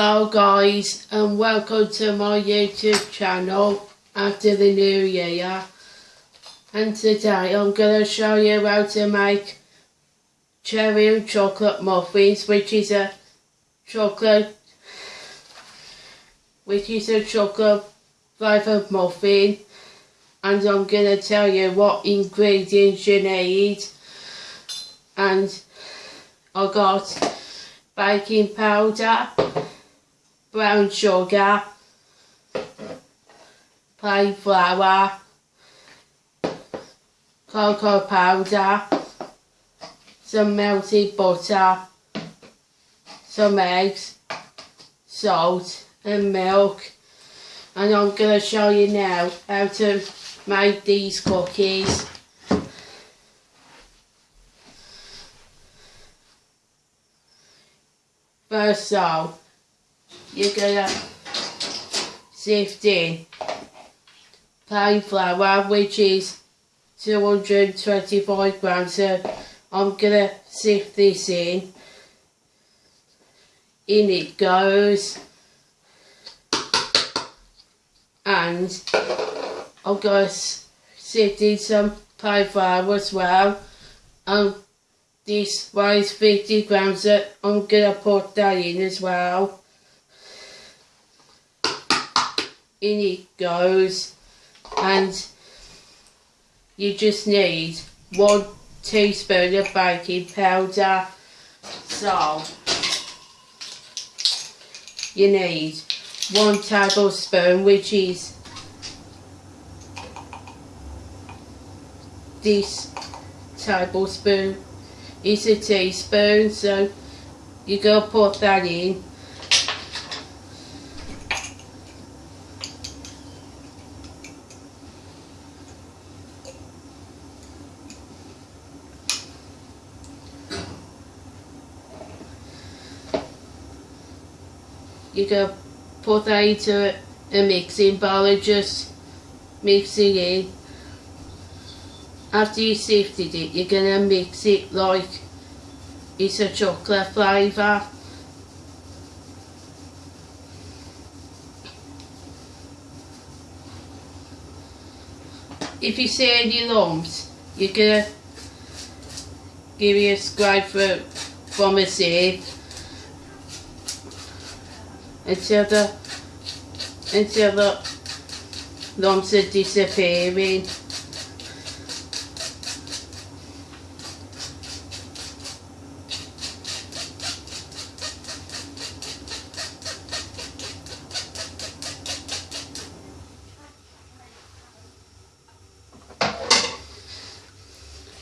Hello guys and welcome to my YouTube channel after the new year. And today I'm going to show you how to make cherry and chocolate muffins which is a chocolate which is a chocolate flavoured muffin. And I'm going to tell you what ingredients you need. And I got baking powder, brown sugar, plain flour, cocoa powder, some melted butter, some eggs, salt and milk and I'm going to show you now how to make these cookies. First off, you're gonna in plain flour which is 225 grams. So I'm gonna sift this in. In it goes. And I'm gonna sift in some plain flour as well. And this weighs 50 grams so I'm gonna put that in as well in it goes. And you just need one teaspoon of baking powder. So you need one tablespoon which is this tablespoon. Is a teaspoon so you go put that in you go put that into a mixing bowl and just mix it in. After you sifted it you're gonna mix it like it's a chocolate flavour. If you see any lumps you're gonna give it a scrape from a sieve until the lumps are disappearing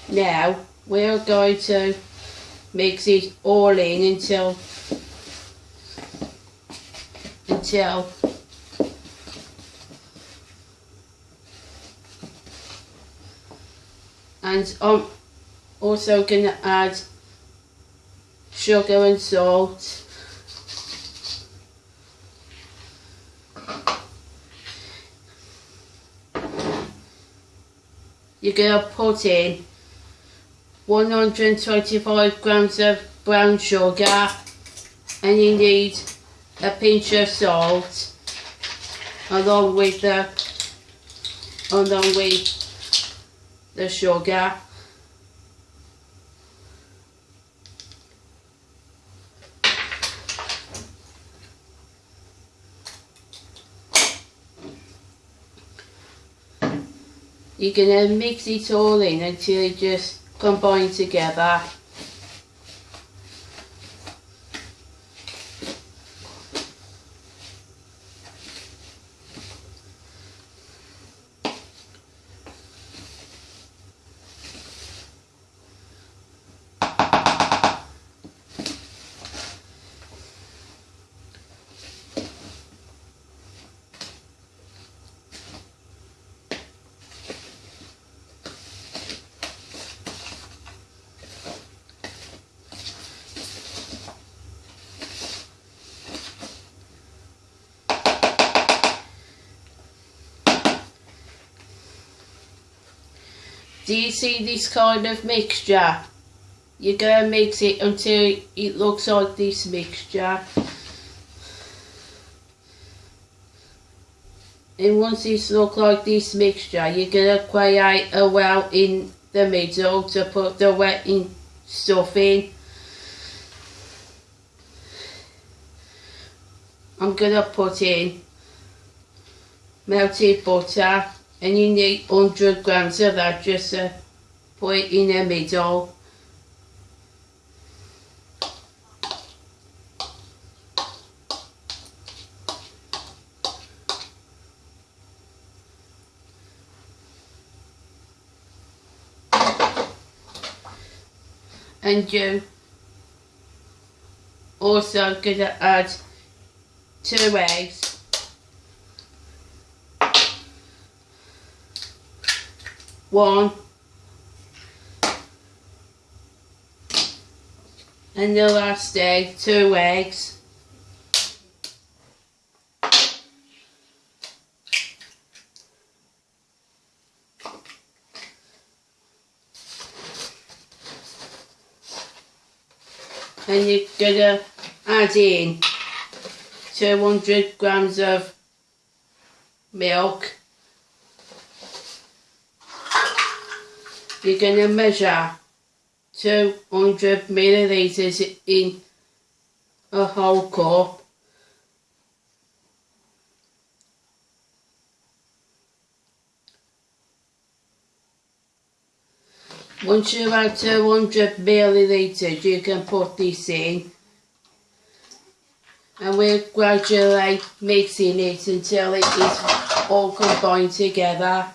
Now we're going to mix it all in until and I'm also going to add sugar and salt. You're going to put in 125 grams of brown sugar. And you need a pinch of salt along with the along with the sugar. You're gonna mix it all in until it just combine together Do you see this kind of mixture? You're going to mix it until it looks like this mixture. And once this looks like this mixture, you're going to create a well in the middle to put the wetting stuff in. I'm going to put in melted butter and you need 100 grams of that just to put it in the middle. and you also gonna add two eggs one. And the last egg two eggs. And you're gonna add in 200 grams of milk you're gonna measure 200 milliliters in a whole cup Once you've had 200 milliliters, you can put this in. And we're gradually mixing it until it is all combined together.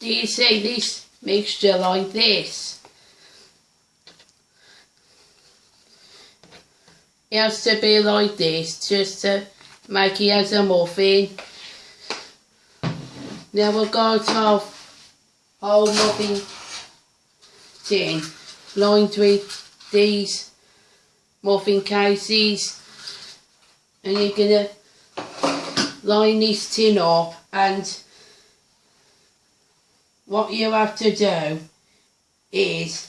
Do you see this mixture like this? It has to be like this just to make it as a muffin. Now we've got our whole muffin tin lined with these muffin cases and you're gonna line this tin up and what you have to do is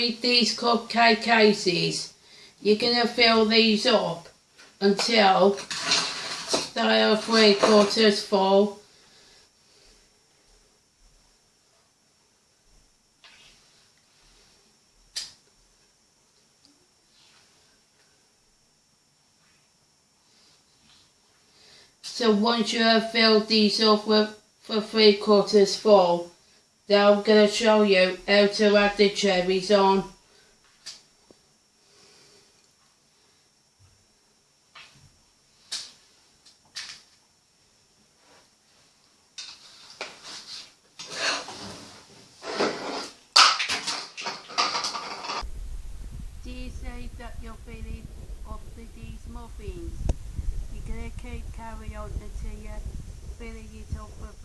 with these cupcake cases, you're going to fill these up until they are three quarters full. So once you have filled these up with, for three quarters full, then I'm going to show you how to add the cherries on. Do you say that you're feeling up with these muffins? You're going to keep carry on until you're filling it up for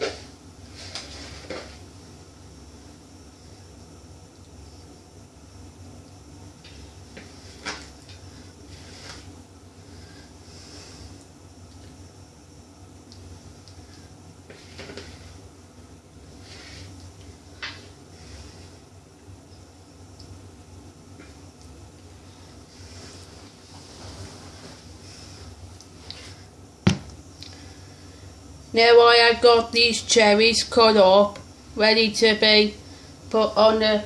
you Now I have got these cherries cut up, ready to be put on the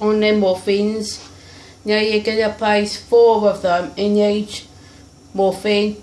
on the muffins. Now you're gonna place four of them in each muffin.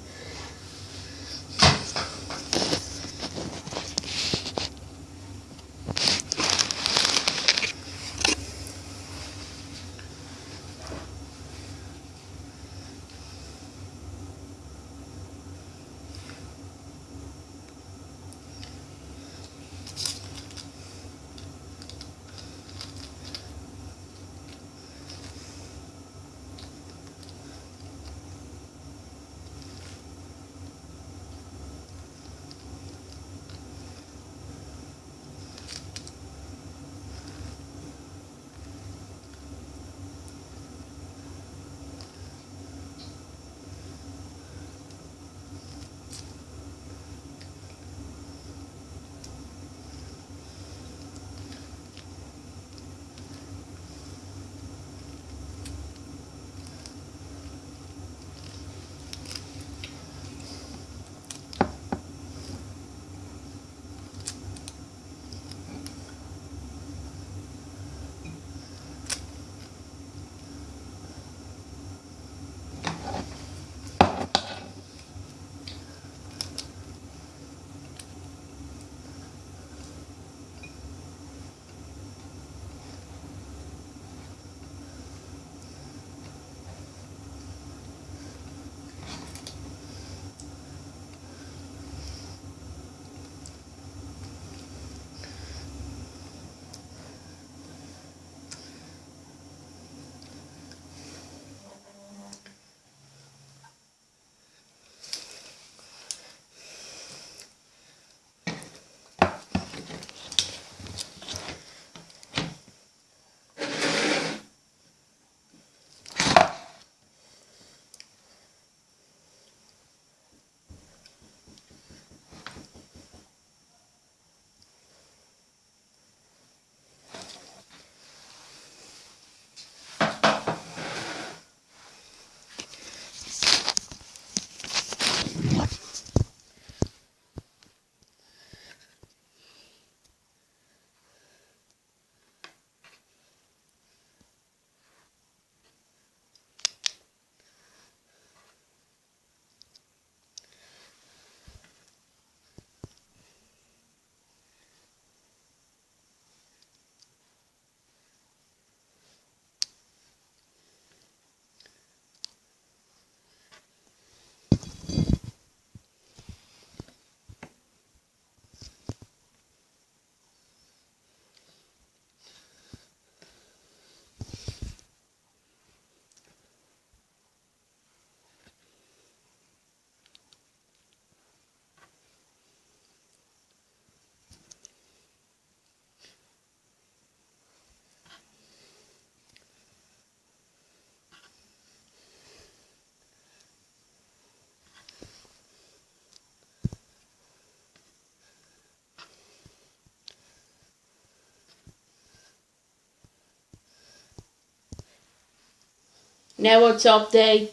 Now we'll top the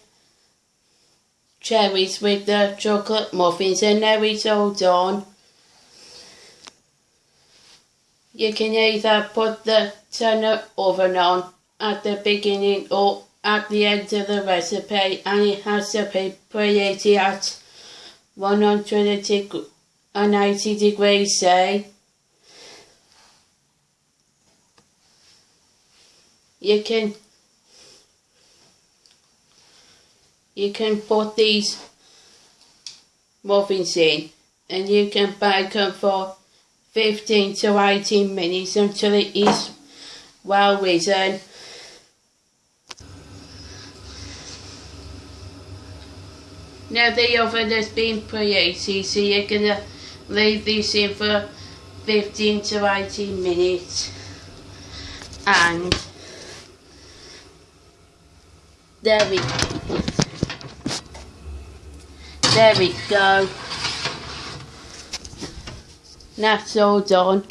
cherries with the chocolate muffins and now it's all done. You can either put the turner oven on at the beginning or at the end of the recipe and it has to be preheated at 180 degrees C. You can you can put these muffins in and you can bake them for 15 to 18 minutes until it is well risen. Now the oven has been preheated so you're going to leave this in for 15 to 18 minutes and there we there we go. That's all done.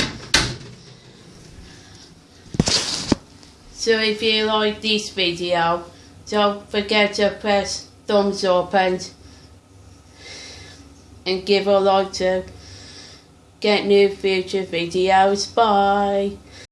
So if you like this video don't forget to press thumbs up and and give a like to get new future videos. Bye